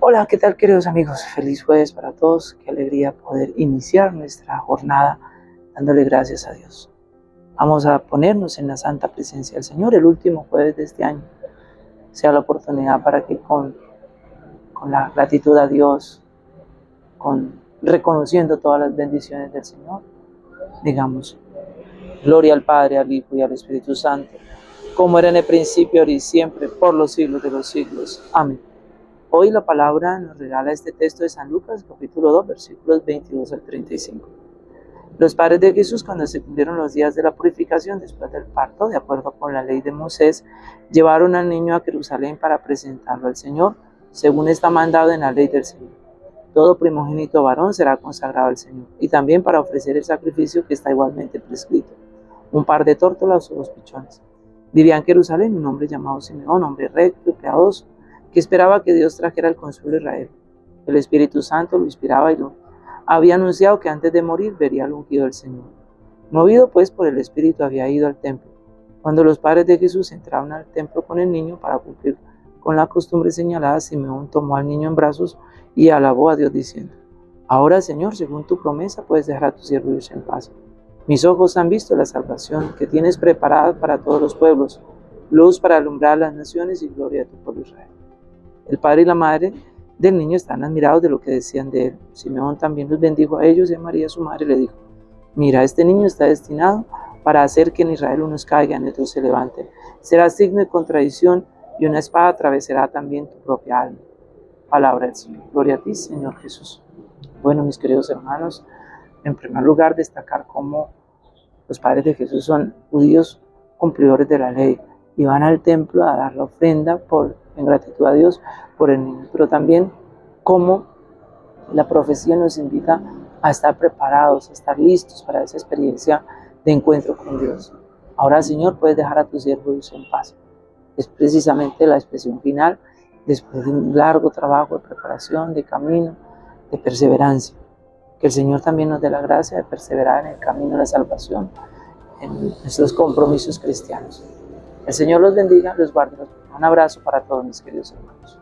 Hola, ¿qué tal queridos amigos? Feliz jueves para todos. Qué alegría poder iniciar nuestra jornada dándole gracias a Dios. Vamos a ponernos en la santa presencia del Señor el último jueves de este año. Sea la oportunidad para que con, con la gratitud a Dios, con reconociendo todas las bendiciones del Señor, digamos, gloria al Padre, al Hijo y al Espíritu Santo, como era en el principio, ahora y siempre, por los siglos de los siglos. Amén. Hoy la palabra nos regala este texto de San Lucas, capítulo 2, versículos 22 al 35. Los padres de Jesús, cuando se cumplieron los días de la purificación después del parto, de acuerdo con la ley de Moisés, llevaron al niño a Jerusalén para presentarlo al Señor, según está mandado en la ley del Señor. Todo primogénito varón será consagrado al Señor, y también para ofrecer el sacrificio que está igualmente prescrito, un par de tórtolas o dos pichones. Vivía en Jerusalén un hombre llamado Simeón, hombre recto y piadoso, que esperaba que Dios trajera el consuelo a Israel. El Espíritu Santo lo inspiraba y lo había anunciado que antes de morir vería al ungido del Señor. Movido pues por el Espíritu había ido al templo. Cuando los padres de Jesús entraron al templo con el niño para cumplir con la costumbre señalada, Simeón tomó al niño en brazos y alabó a Dios diciendo, Ahora Señor, según tu promesa, puedes dejar a tu siervo irse en paz. Mis ojos han visto la salvación que tienes preparada para todos los pueblos, luz para alumbrar las naciones y gloria de tu pueblo Israel. El padre y la madre del niño están admirados de lo que decían de él. Simeón también los bendijo a ellos y a María su madre le dijo, mira, este niño está destinado para hacer que en Israel unos caigan y otros se levanten. Será signo de contradicción y una espada atravesará también tu propia alma. Palabra del Señor. Gloria a ti, Señor Jesús. Bueno, mis queridos hermanos, en primer lugar destacar cómo los padres de Jesús son judíos cumplidores de la ley y van al templo a dar la ofrenda por en gratitud a Dios por el niño, pero también cómo la profecía nos invita a estar preparados, a estar listos para esa experiencia de encuentro con Dios. Ahora, Señor, puedes dejar a tus siervos en paz. Es precisamente la expresión final después de un largo trabajo de preparación, de camino, de perseverancia. Que el Señor también nos dé la gracia de perseverar en el camino de la salvación, en nuestros compromisos cristianos. El Señor los bendiga, los guarde. Un abrazo para todos mis queridos hermanos.